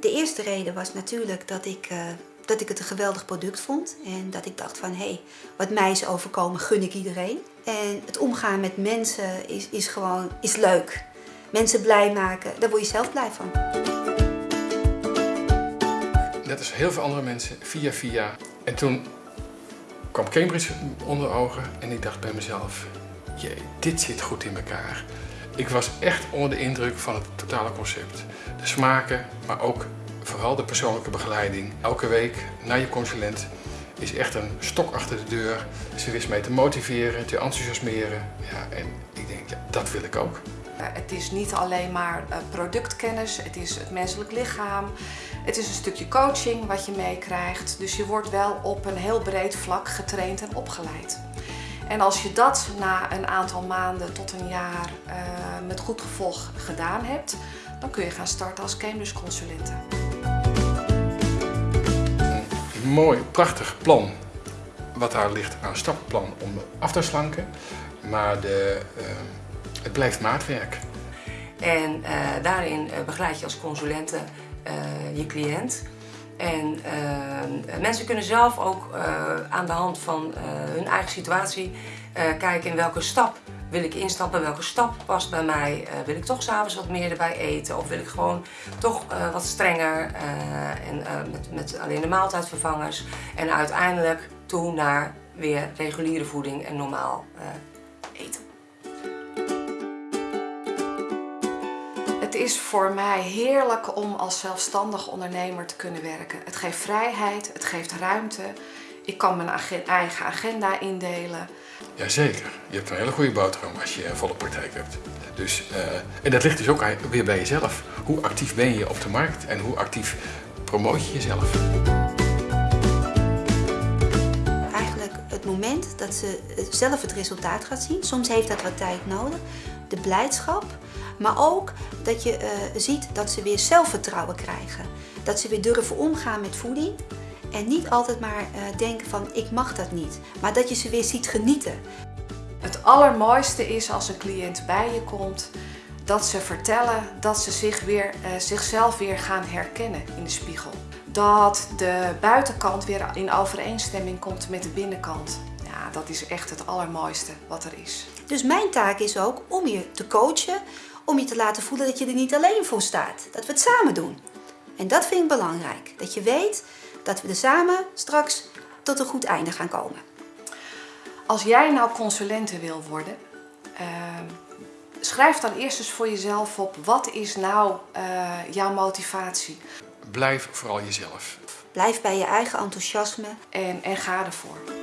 De eerste reden was natuurlijk dat ik, uh, dat ik het een geweldig product vond. En dat ik dacht van, hé, hey, wat mij is overkomen, gun ik iedereen. En het omgaan met mensen is, is gewoon is leuk. Mensen blij maken, daar word je zelf blij van. Net als heel veel andere mensen, via via. En toen kwam Cambridge onder ogen en ik dacht bij mezelf, jee, dit zit goed in elkaar. Ik was echt onder de indruk van het totale concept. De smaken, maar ook vooral de persoonlijke begeleiding. Elke week naar je consulent is echt een stok achter de deur. Ze wist mij te motiveren, te enthousiasmeren. Ja, en ik denk, ja, dat wil ik ook. Het is niet alleen maar eh, productkennis, het is het menselijk lichaam. Het is een stukje coaching wat je meekrijgt. Dus je wordt wel op een heel breed vlak getraind en opgeleid. En als je dat na een aantal maanden tot een jaar uh, met goed gevolg gedaan hebt, dan kun je gaan starten als Cambridge consulente. Een mooi, prachtig plan wat daar ligt aan stappenplan om af te slanken. Maar de, uh, het blijft maatwerk. En uh, daarin begeleid je als consulente je cliënt. En uh, mensen kunnen zelf ook uh, aan de hand van uh, hun eigen situatie kijken in welke stap wil ik instappen, welke stap past bij mij. wil ik toch s'avonds wat meer erbij eten of wil ik gewoon toch wat strenger en, met alleen de maaltijdvervangers. En uiteindelijk toe naar weer reguliere voeding en normaal eten. Is voor mij heerlijk om als zelfstandig ondernemer te kunnen werken. Het geeft vrijheid, het geeft ruimte. Ik kan mijn eigen agenda indelen. Jazeker, je hebt een hele goede boterham als je een volle praktijk hebt. Dus, uh, en dat ligt dus ook weer bij jezelf. Hoe actief ben je op de markt en hoe actief promoot je jezelf? Eigenlijk het moment dat ze zelf het resultaat gaat zien, soms heeft dat wat tijd nodig, de blijdschap, maar ook dat je uh, ziet dat ze weer zelfvertrouwen krijgen. Dat ze weer durven omgaan met voeding en niet altijd maar uh, denken van ik mag dat niet, maar dat je ze weer ziet genieten. Het allermooiste is als een cliënt bij je komt, dat ze vertellen dat ze zich weer, uh, zichzelf weer gaan herkennen in de spiegel. Dat de buitenkant weer in overeenstemming komt met de binnenkant. Ja, dat is echt het allermooiste wat er is. Dus mijn taak is ook om je te coachen, om je te laten voelen dat je er niet alleen voor staat. Dat we het samen doen. En dat vind ik belangrijk. Dat je weet dat we er samen straks tot een goed einde gaan komen. Als jij nou consulente wil worden, uh, schrijf dan eerst eens voor jezelf op. Wat is nou uh, jouw motivatie? Blijf vooral jezelf. Blijf bij je eigen enthousiasme. En, en ga ervoor.